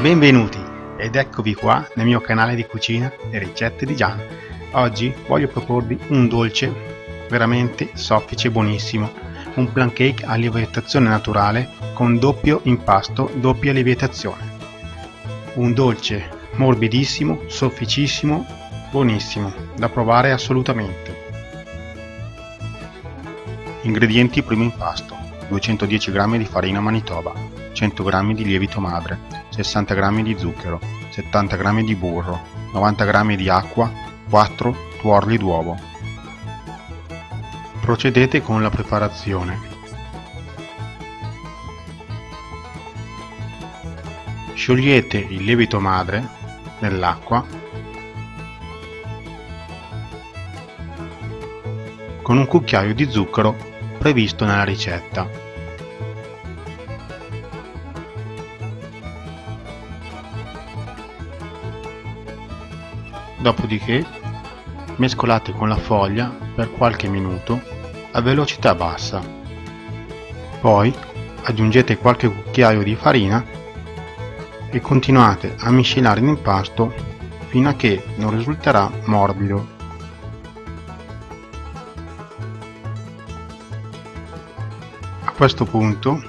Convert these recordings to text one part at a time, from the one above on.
Benvenuti ed eccovi qua nel mio canale di cucina e ricette di Gian. Oggi voglio proporvi un dolce veramente soffice e buonissimo, un plan cake a lievitazione naturale con doppio impasto, doppia lievitazione. Un dolce morbidissimo, sofficissimo, buonissimo, da provare assolutamente. Ingredienti primo impasto 210 g di farina manitoba 100 g di lievito madre 60 g di zucchero 70 g di burro 90 g di acqua 4 tuorli d'uovo. Procedete con la preparazione. Sciogliete il lievito madre nell'acqua. Con un cucchiaio di zucchero previsto nella ricetta. Dopodiché mescolate con la foglia per qualche minuto a velocità bassa. Poi aggiungete qualche cucchiaio di farina e continuate a miscelare l'impasto fino a che non risulterà morbido. questo punto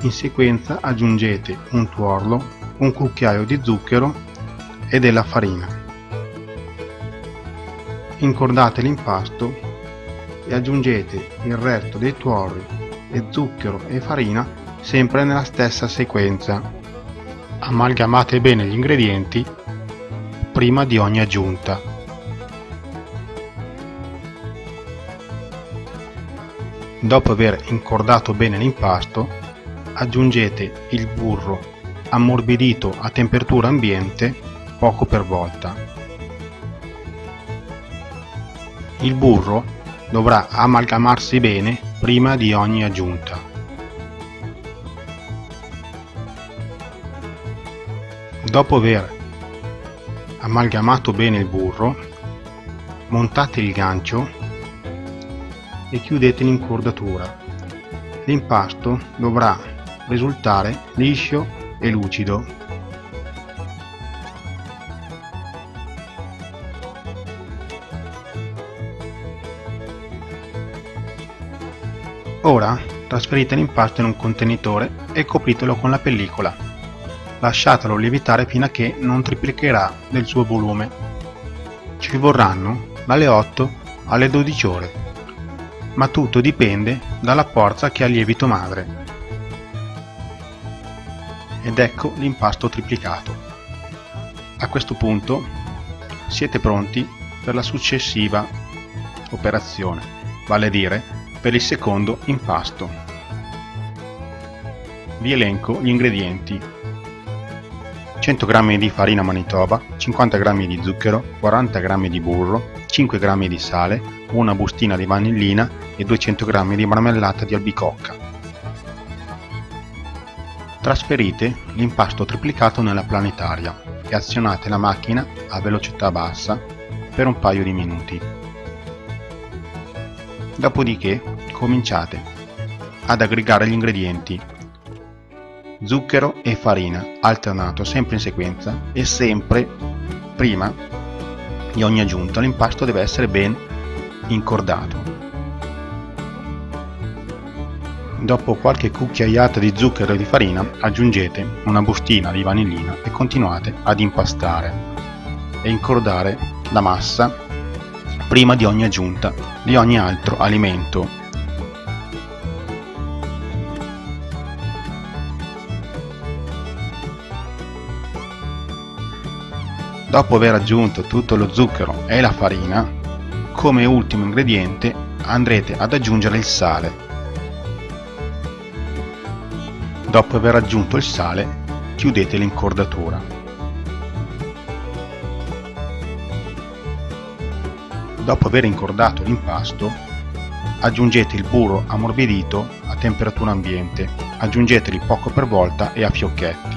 in sequenza aggiungete un tuorlo, un cucchiaio di zucchero e della farina. Incordate l'impasto e aggiungete il resto dei tuorli e zucchero e farina sempre nella stessa sequenza. Amalgamate bene gli ingredienti prima di ogni aggiunta. Dopo aver incordato bene l'impasto, aggiungete il burro ammorbidito a temperatura ambiente poco per volta. Il burro dovrà amalgamarsi bene prima di ogni aggiunta. Dopo aver amalgamato bene il burro, montate il gancio e chiudete l'incordatura. L'impasto dovrà risultare liscio e lucido. Ora trasferite l'impasto in un contenitore e copritelo con la pellicola. Lasciatelo lievitare fino a che non triplicherà del suo volume. Ci vorranno dalle 8 alle 12 ore ma tutto dipende dalla forza che ha il lievito madre. Ed ecco l'impasto triplicato. A questo punto siete pronti per la successiva operazione, vale a dire per il secondo impasto. Vi elenco gli ingredienti 100 g di farina manitoba, 50 g di zucchero, 40 g di burro, 5 g di sale, una bustina di vanillina e 200 g di marmellata di albicocca. Trasferite l'impasto triplicato nella planetaria e azionate la macchina a velocità bassa per un paio di minuti. Dopodiché cominciate ad aggregare gli ingredienti zucchero e farina alternato sempre in sequenza e sempre prima di ogni aggiunta l'impasto deve essere ben incordato. Dopo qualche cucchiaiata di zucchero e di farina aggiungete una bustina di vanillina e continuate ad impastare e incordare la massa prima di ogni aggiunta di ogni altro alimento Dopo aver aggiunto tutto lo zucchero e la farina, come ultimo ingrediente andrete ad aggiungere il sale. Dopo aver aggiunto il sale, chiudete l'incordatura. Dopo aver incordato l'impasto, aggiungete il burro ammorbidito a temperatura ambiente, aggiungeteli poco per volta e a fiocchetti.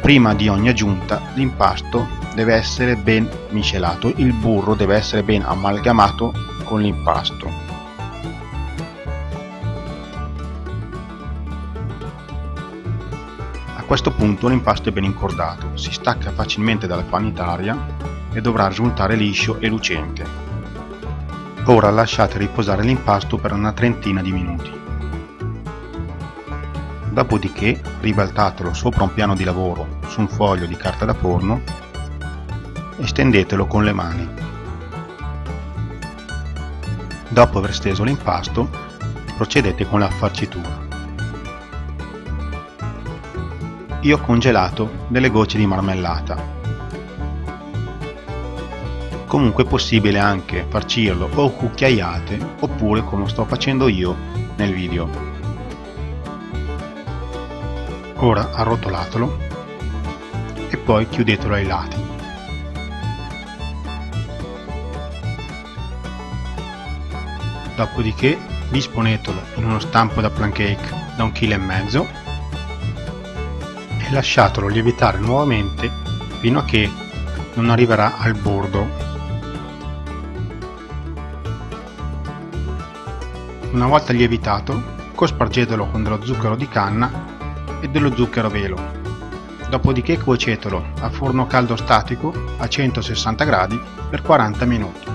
Prima di ogni aggiunta l'impasto deve essere ben miscelato, il burro deve essere ben amalgamato con l'impasto. A questo punto l'impasto è ben incordato, si stacca facilmente dalla panitaria e dovrà risultare liscio e lucente. Ora lasciate riposare l'impasto per una trentina di minuti. Dopodiché ribaltatelo sopra un piano di lavoro su un foglio di carta da forno e stendetelo con le mani. Dopo aver steso l'impasto, procedete con la farcitura. Io ho congelato delle gocce di marmellata. Comunque è possibile anche farcirlo o cucchiaiate oppure come sto facendo io nel video. Ora arrotolatelo e poi chiudetelo ai lati. Dopodiché disponetelo in uno stampo da pancake da un chilo e mezzo e lasciatelo lievitare nuovamente fino a che non arriverà al bordo. Una volta lievitato, cospargetelo con dello zucchero di canna e dello zucchero velo. Dopodiché cuocetelo a forno caldo statico a 160 gradi per 40 minuti.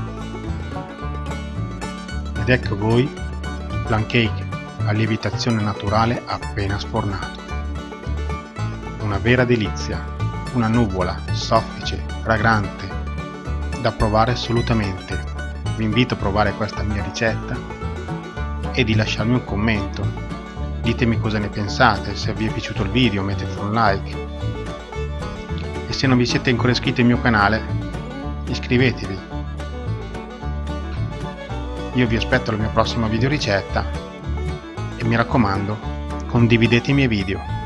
Ed ecco voi il pancake a lievitazione naturale appena sfornato una vera delizia, una nuvola soffice, fragrante, da provare assolutamente. Vi invito a provare questa mia ricetta e di lasciarmi un commento. Ditemi cosa ne pensate, se vi è piaciuto il video mettete un like e se non vi siete ancora iscritti al mio canale iscrivetevi. Io vi aspetto alla mia prossima video ricetta e mi raccomando condividete i miei video.